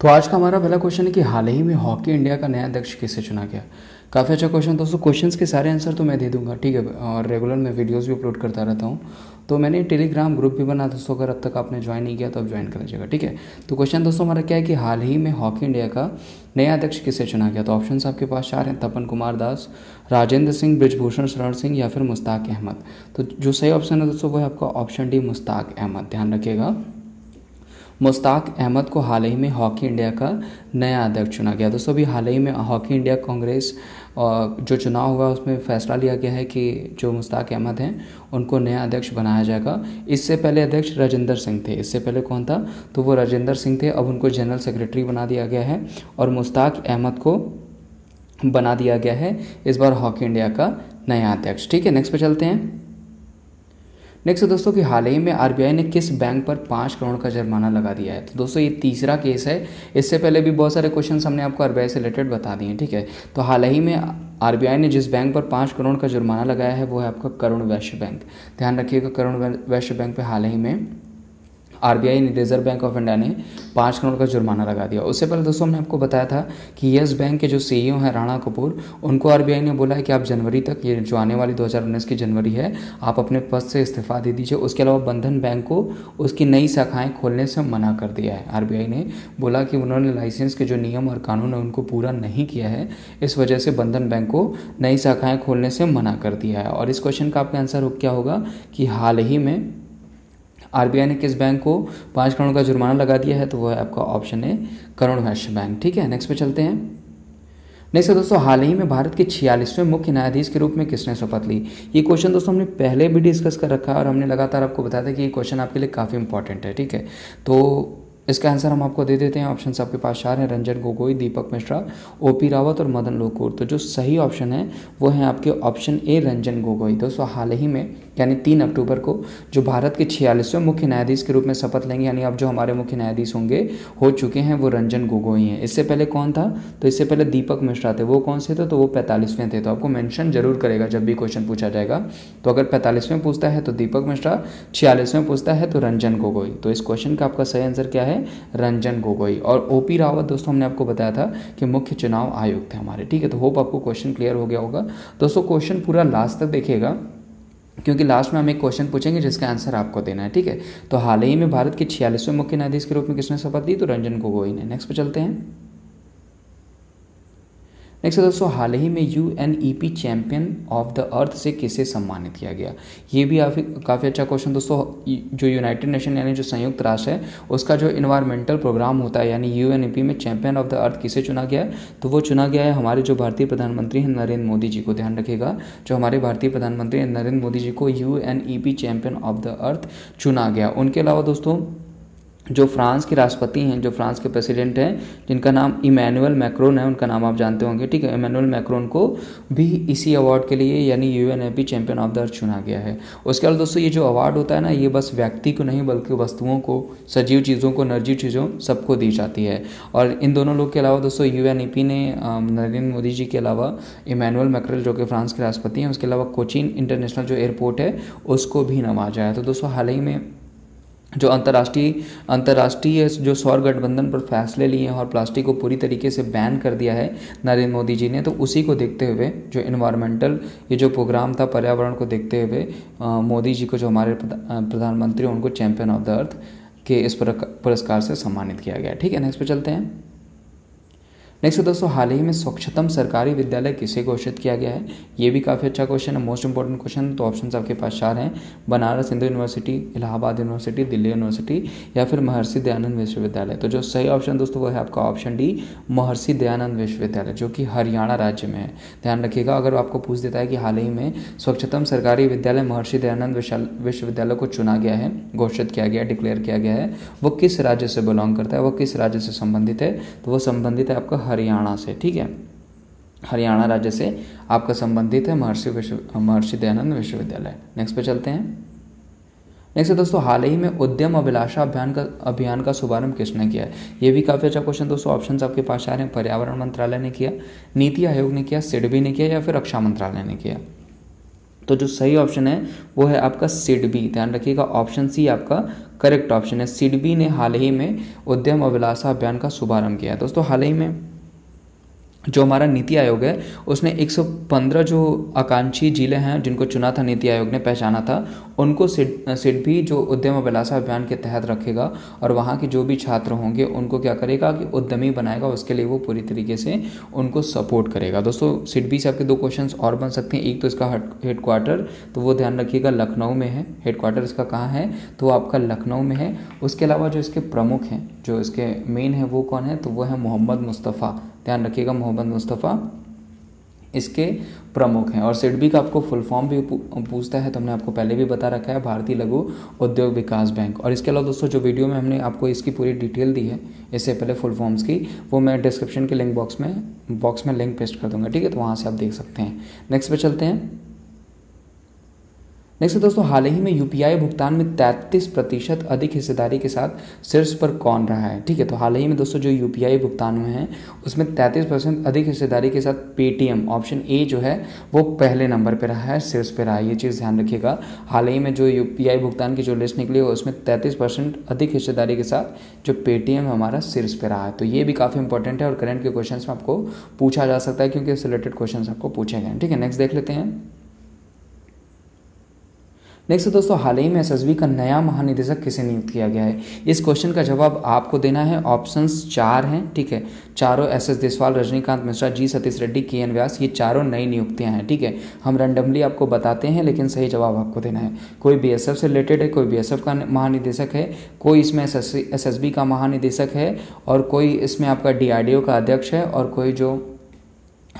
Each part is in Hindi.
तो आज का हमारा पहला क्वेश्चन है कि हाल ही में हॉकी इंडिया का नया अध्यक्ष किसे चुना गया? काफ़ी अच्छा क्वेश्चन दोस्तों क्वेश्चंस के सारे आंसर तो मैं दे दूँगा, ठीक है? और रेगुलर मैं वीडियोस भी अपलोड करता रहता हूँ। तो मैंने टेलीग्राम ग्रुप भी बना दोस्तों, अगर अब तक आपने ज्वाइन नहीं किया तो अब ज्वाइन कर लीजिएगा, ठीक है? तो क्वेश्चन दोस्तों हमारा क्या है कि हाल ही में हॉकी इंडिया का नया अध्यक्ष किसे चुना गया? तो ऑप्शन आपके पास चार हैं, तपन कुमार दास, राजेंद्र सिंह, ब्रिजभूषण शरण सिंह या फिर मुश्ताक अहमद। तो जो सही ऑप्शन है दोस्तों, वो है आपका ऑप्शन डी मुश्ताक अहमद। ध्यान रखिएगा। मुश्ताक अहमद को हाल ही में हॉकी इंडिया का नया अध्यक्ष चुना गया। दोस्तों, अभी हाल ही में हॉकी इंडिया कांग्रेस जो चुनाव हुआ, उसमें फैसला लिया गया है कि जो मुश्ताक अहमद हैं, उनको नया अध्यक्ष बनाया जाएगा। इससे पहले अध्यक्ष राजेंद्र सिंह थे। इससे पहले कौन था? तो वो राजेंद्र सिंह थे। अब उनको जनरल सेक्रेटरी बना दिया गया है और मुश्ताक अहमद को बना दिया गया है इस बार हॉकी इंडिया का नया अध्यक्ष। ठीक है, नेक्स्ट पे चलते हैं। नेक्स्ट दोस्तों कि हाल ही में आरबीआई ने किस बैंक पर पाँच करोड़ का जुर्माना लगा दिया है? तो दोस्तों, ये तीसरा केस है। इससे पहले भी बहुत सारे क्वेश्चन हमने आपको आरबीआई से रिलेटेड बता दिए ठीक है? तो हाल ही में आरबीआई ने जिस बैंक पर पाँच करोड़ का जुर्माना लगाया है, वो है आपका करुण वैश्य बैंक ध्यान रखिएगा, करुण वैश्य बैंक पर हाल ही में आरबीआई ने रिज़र्व बैंक ऑफ़ इंडिया ने पाँच करोड़ का जुर्माना लगा दिया। उससे पहले दोस्तों हमने आपको बताया था कि येस बैंक के जो सीईओ हैं राणा कपूर, उनको आरबीआई ने बोला है कि आप जनवरी तक, ये जो आने वाली 2019 की जनवरी है, आप अपने पद से इस्तीफा दे दीजिए। उसके अलावा बंधन बैंक को उसकी नई शाखाएँ खोलने से मना कर दिया है। आरबीआई ने बोला कि उन्होंने लाइसेंस के जो नियम और कानून है, उनको पूरा नहीं किया है। इस वजह से बंधन बैंक को नई शाखाएँ खोलने से मना कर दिया है। और इस क्वेश्चन का आपका आंसर क्या होगा कि हाल ही में आरबीआई ने किस बैंक को पाँच करोड़ का जुर्माना लगा दिया है तो वह आपका ऑप्शन है करुण वैश्य बैंक। ठीक है नेक्स्ट पे चलते हैं। नेक्स्ट दोस्तों, हाल ही में भारत के छियालीसवें मुख्य न्यायाधीश के रूप में किसने शपथ ली? ये क्वेश्चन दोस्तों हमने पहले भी डिस्कस कर रखा है और हमने लगातार आपको बताया था कि ये क्वेश्चन आपके लिए काफ़ी इंपॉर्टेंट है, ठीक है? तो इसका आंसर हम आपको दे देते हैं। ऑप्शन आपके पास चार हैं। रंजन गोगोई, दीपक मिश्रा ओ पी रावत और मदन लोकुर। तो जो सही ऑप्शन है, वो है आपके ऑप्शन ए रंजन गोगोई। दोस्तों हाल ही में, यानी तीन अक्टूबर को, जो भारत के छियालीसवें मुख्य न्यायाधीश के रूप में शपथ लेंगे, यानी अब जो हमारे मुख्य न्यायाधीश होंगे, हो चुके हैं वो रंजन गोगोई हैं। इससे पहले कौन था? तो इससे पहले दीपक मिश्रा थे। वो कौन से थे? तो वो पैंतालीसवें थे। तो आपको मैंशन ज़रूर करेगा, जब भी क्वेश्चन पूछा जाएगा। तो अगर पैंतालीसवें पूछता है तो दीपक मिश्रा, छियालीसवें पूछता है तो रंजन गोगोई। तो इस क्वेश्चन का आपका सही आंसर क्या है? रंजन गोगोई। और ओ पी रावत, दोस्तों, हमने आपको बताया था कि मुख्य चुनाव आयुक्त थे हमारे। ठीक है तो होप आपको क्वेश्चन क्लियर हो गया होगा। दोस्तों क्वेश्चन पूरा लास्ट तक देखिएगा, क्योंकि लास्ट में हम एक क्वेश्चन पूछेंगे, जिसका आंसर आपको देना है। ठीक है तो हाल ही में भारत के छियालीसवें मुख्य न्यायाधीश के रूप में किसने शपथ दी तो रंजन गोगोई ने। नेक्स्ट पे चलते हैं। नेक्स्ट दोस्तों, हाल ही में U N E P champion of the earth से किसे सम्मानित किया गया? ये भी काफ़ी अच्छा क्वेश्चन दोस्तों जो यूनाइटेड नेशन यानी जो संयुक्त राष्ट्र है, उसका जो इन्वायरमेंटल प्रोग्राम होता है, यानी यू एन ई पी में चैंपियन ऑफ़ द अर्थ किसे चुना गया है? तो वो चुना गया है हमारे जो भारतीय प्रधानमंत्री हैं, नरेंद्र मोदी जी को, ध्यान रखिएगा, जो हमारे भारतीय प्रधानमंत्री नरेंद्र मोदी जी को U N E P champion of the earth चुना गया। उनके अलावा, दोस्तों जो फ्रांस के राष्ट्रपति हैं, जो फ्रांस के प्रेसिडेंट हैं, जिनका नाम इमैनुअल मैक्रोन है, उनका नाम आप जानते होंगे, ठीक है? इमैनुअल मैक्रोन को भी इसी अवार्ड के लिए यानी U N champion of the earth चुना गया है। उसके बाद दोस्तों, ये जो अवार्ड होता है ना, ये बस व्यक्ति को नहीं, बल्कि वस्तुओं को, सजीव चीज़ों को, निर्जीव चीज़ों सबको दी जाती है। और इन दोनों लोग के अलावा दोस्तों यू ने नरेंद्र मोदी जी के अलावा इमैनुअल मैक्रोल जो कि फ्रांस के राष्ट्रपति हैं, उसके अलावा कोचिन इंटरनेशनल जो एयरपोर्ट है, उसको भी नवाजा है। तो दोस्तों, हाल ही में जो अंतर्राष्ट्रीय अंतर्राष्ट्रीय जो सौर गठबंधन पर फैसले लिए हैं और प्लास्टिक को पूरी तरीके से बैन कर दिया है नरेंद्र मोदी जी ने तो उसी को देखते हुए, जो इन्वायरमेंटल ये जो प्रोग्राम था पर्यावरण को देखते हुए मोदी जी को जो हमारे प्रधानमंत्री उनको चैंपियन ऑफ़ द अर्थ के इस पुरस्कार से सम्मानित किया गया ठीक है नेक्स्ट पर चलते हैं। नेक्स्ट दोस्तों हाल ही में स्वच्छतम सरकारी विद्यालय किसे घोषित किया गया है? ये भी काफ़ी अच्छा क्वेश्चन है। मोस्ट इंपॉर्टेंट क्वेश्चन तो ऑप्शन आपके पास चार हैं। Banaras Hindu university Allahabad university Delhi university या फिर महर्षि दयानंद विश्वविद्यालय। तो जो सही ऑप्शन दोस्तों वो है आपका ऑप्शन डी महर्षि दयानंद विश्वविद्यालय, जो कि हरियाणा राज्य में है। ध्यान रखिएगा, अगर आपको पूछ देता है कि हाल ही में स्वच्छतम सरकारी विद्यालय महर्षि दयानंद विश्वविद्यालय को चुना गया है, घोषित किया गया डिक्लेयर किया गया है, वो किस राज्य से बिलोंग करता है, वो किस राज्य से संबंधित है? तो वो संबंधित है आपका हरियाणा से, ठीक है? हरियाणा राज्य से आपका संबंधित है महर्षि विश्व, महर्षि दयानंद विश्वविद्यालय। नेक्स्ट पे चलते हैं। नेक्स्ट दोस्तों, हाल ही में उद्यम अभिलाषा अभियान का अभियान का शुभारंभ किसने किया है? ये भी काफ़ी अच्छा क्वेश्चन दोस्तों ऑप्शन आपके पास आ रहे हैं। पर्यावरण मंत्रालय ने किया, नीति आयोग ने किया, सिडबी ने किया या फिर रक्षा मंत्रालय ने किया? तो जो सही ऑप्शन है, वो है आपका सिडबी। ध्यान रखिएगा ऑप्शन सी आपका करेक्ट ऑप्शन है। सिडबी ने हाल ही में उद्यम अभिलाषा अभियान का शुभारंभ किया है। दोस्तों, हाल ही में जो हमारा नीति आयोग है, उसने 115 जो आकांक्षी ज़िले हैं, जिनको चुना था नीति आयोग ने, पहचाना था, उनको सिड सिड भी जो उद्यम अभिलाषा अभियान के तहत रखेगा और वहाँ के जो भी छात्र होंगे, उनको क्या करेगा कि उद्यमी बनाएगा, उसके लिए वो पूरी तरीके से उनको सपोर्ट करेगा। दोस्तों सिड भी से आपके दो क्वेश्चन और बन सकते हैं। एक तो इसका हेड क्वार्टर तो वो ध्यान रखिएगा, लखनऊ में है। हेड क्वार्टर इसका कहाँ है? तो आपका लखनऊ में है। उसके अलावा जो इसके प्रमुख हैं, जो इसके मेन है, वो कौन है? तो वो है मोहम्मद मुस्तफ़ा। ध्यान रखिएगा मोहम्मद मुस्तफ़ा। इसके प्रमुख हैं और सिडबी का आपको फुल फॉर्म भी पूछता है तो हमने आपको पहले भी बता रखा है, भारतीय लघु उद्योग विकास बैंक। और इसके अलावा दोस्तों, जो वीडियो में हमने आपको इसकी पूरी डिटेल दी है, इससे पहले फुल फॉर्म्स की, वो मैं डिस्क्रिप्शन के लिंक बॉक्स में बॉक्स में लिंक पेस्ट कर दूँगा, ठीक है? तो वहाँ से आप देख सकते हैं। नेक्स्ट पे चलते हैं। नेक्स्ट दोस्तों, हाल ही में यूपीआई भुगतान में 33 प्रतिशत अधिक हिस्सेदारी के साथ शीर्ष पर कौन रहा है? ठीक है तो हाल ही में दोस्तों जो यूपीआई भुगतान में है, उसमें 33 परसेंट अधिक हिस्सेदारी के साथ पेटीएम ऑप्शन ए जो है, वो पहले नंबर पर रहा है शीर्ष पर रहा है, ये चीज़ ध्यान रखिएगा। हाल ही में जो यूपीआई भुगतान की जो लिस्ट निकली है, उसमें तैंतीस अधिक हिस्सेदारी के साथ जो पेटीएम हमारा शीर्ष पर रहा है। तो ये भी काफ़ी इंपॉर्टेंट है और करंट के क्वेश्चन में आपको पूछा जा सकता है, क्योंकि इससे रिलेटेड क्वेश्चन आपको पूछे गए ठीक है नेक्स्ट देख लेते हैं। नेक्स्ट दोस्तों, हाल ही में एसएसबी का नया महानिदेशक किसे नियुक्त किया गया है? इस क्वेश्चन का जवाब आपको देना है। ऑप्शंस चार हैं, ठीक है? चारों S S Deswal Rajinikanth Mishra, G Satish Reddy, K N Vyas, ये चारों नई नियुक्तियाँ हैं, ठीक है? हम रैंडमली आपको बताते हैं, लेकिन सही जवाब आपको देना है। कोई बीएसएफ से रिलेटेड है, कोई बीएसएफ का महानिदेशक है, कोई इसमें एस एस का महानिदेशक है, और कोई इसमें आपका डी का अध्यक्ष है, और कोई जो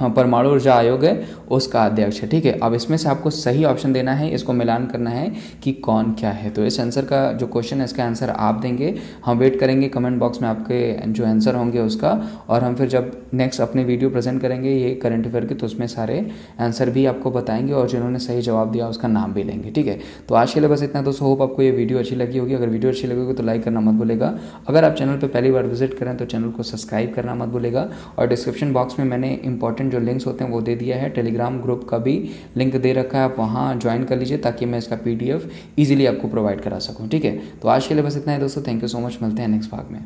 परमाणु ऊर्जा आयोग है, उसका अध्यक्ष है, ठीक है? अब इसमें से आपको सही ऑप्शन देना है, इसको मिलान करना है कि कौन क्या है। तो इस आंसर का जो क्वेश्चन है, इसका आंसर आप देंगे। हम वेट करेंगे कमेंट बॉक्स में आपके जो आंसर होंगे उसका, और हम फिर जब नेक्स्ट अपने वीडियो प्रेजेंट करेंगे ये करंट अफेयर के तो उसमें सारे आंसर भी आपको बताएँगे, और जिन्होंने सही जवाब दिया, उसका नाम भी लेंगे, ठीक है? तो आज के लिए बस इतना, दोस्तों होप आपको ये वीडियो अच्छी लगी होगी। अगर वीडियो अच्छी लगेगी तो लाइक करना मत भूलेगा। अगर आप चैनल पर पहली बार विज़िट करें तो चैनल को सब्सक्राइब करना मत भूलेगा। और डिस्क्रिप्शन बॉक्स में मैंने इंपॉर्टेंट जो लिंक्स होते हैं वो दे दिया है। टेलीग्राम ग्रुप का भी लिंक दे रखा है। आप वहाँ ज्वाइन कर लीजिए ताकि मैं इसका पी डी आपको प्रोवाइड करा सकूँ। ठीक है? तो आज के लिए बस इतना है दोस्तों। थैंक यू सो मच मिलते हैं नेक्स्ट भाग में।